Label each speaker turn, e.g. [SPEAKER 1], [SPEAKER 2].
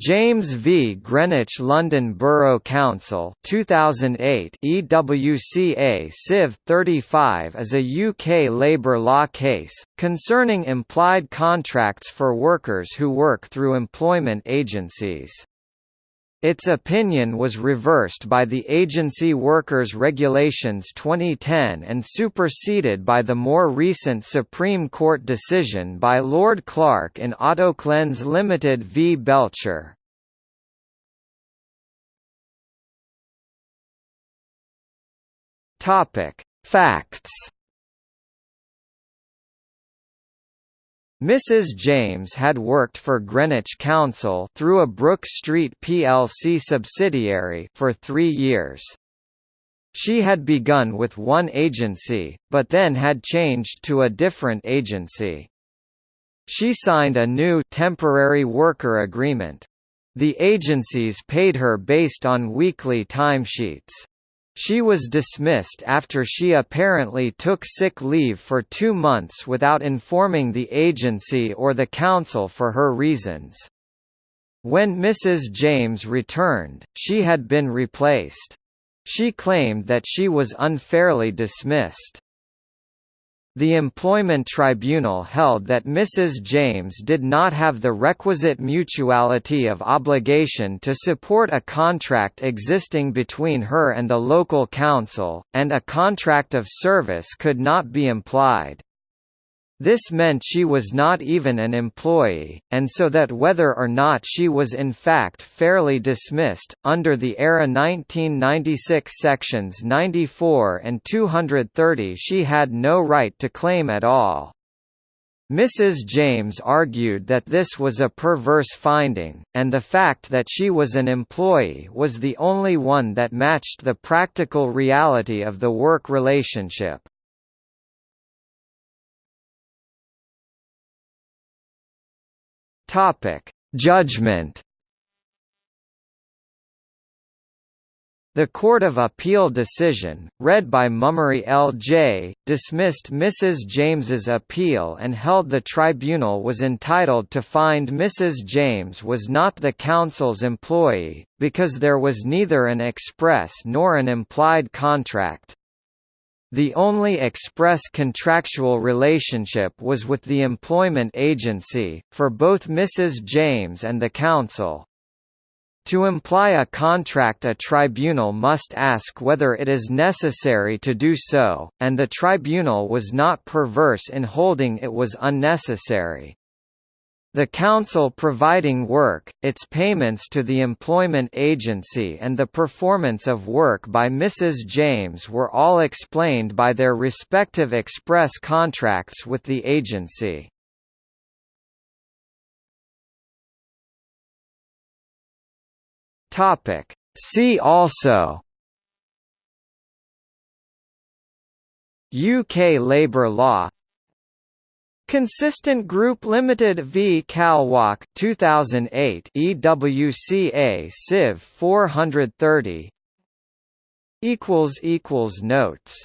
[SPEAKER 1] James v Greenwich London Borough Council 2008 EWCA Civ 35 is a UK labour law case, concerning implied contracts for workers who work through employment agencies. Its opinion was reversed by the Agency Workers Regulations 2010 and superseded by the more recent Supreme Court decision by Lord Clarke in Autoclenz Limited v Belcher. Facts Mrs. James had worked for Greenwich Council through a Brook Street plc subsidiary for three years. She had begun with one agency, but then had changed to a different agency. She signed a new temporary worker agreement. The agencies paid her based on weekly timesheets. She was dismissed after she apparently took sick leave for two months without informing the agency or the council for her reasons. When Mrs. James returned, she had been replaced. She claimed that she was unfairly dismissed. The Employment Tribunal held that Mrs. James did not have the requisite mutuality of obligation to support a contract existing between her and the local council, and a contract of service could not be implied. This meant she was not even an employee, and so that whether or not she was in fact fairly dismissed, under the ERA 1996 sections 94 and 230 she had no right to claim at all. Mrs. James argued that this was a perverse finding, and the fact that she was an employee was the only one that matched the practical reality of the work relationship. Topic: Judgment. The Court of Appeal decision, read by Mummery L.J., dismissed Mrs. James's appeal and held the tribunal was entitled to find Mrs. James was not the council's employee, because there was neither an express nor an implied contract. The only express contractual relationship was with the employment agency, for both Mrs. James and the Council. To imply a contract a tribunal must ask whether it is necessary to do so, and the tribunal was not perverse in holding it was unnecessary. The Council providing work, its payments to the employment agency and the performance of work by Mrs. James were all explained by their respective express contracts with the agency. See also UK labour law Consistent Group Limited v. Kalwak 2008 EWCA Civ 430 equals equals notes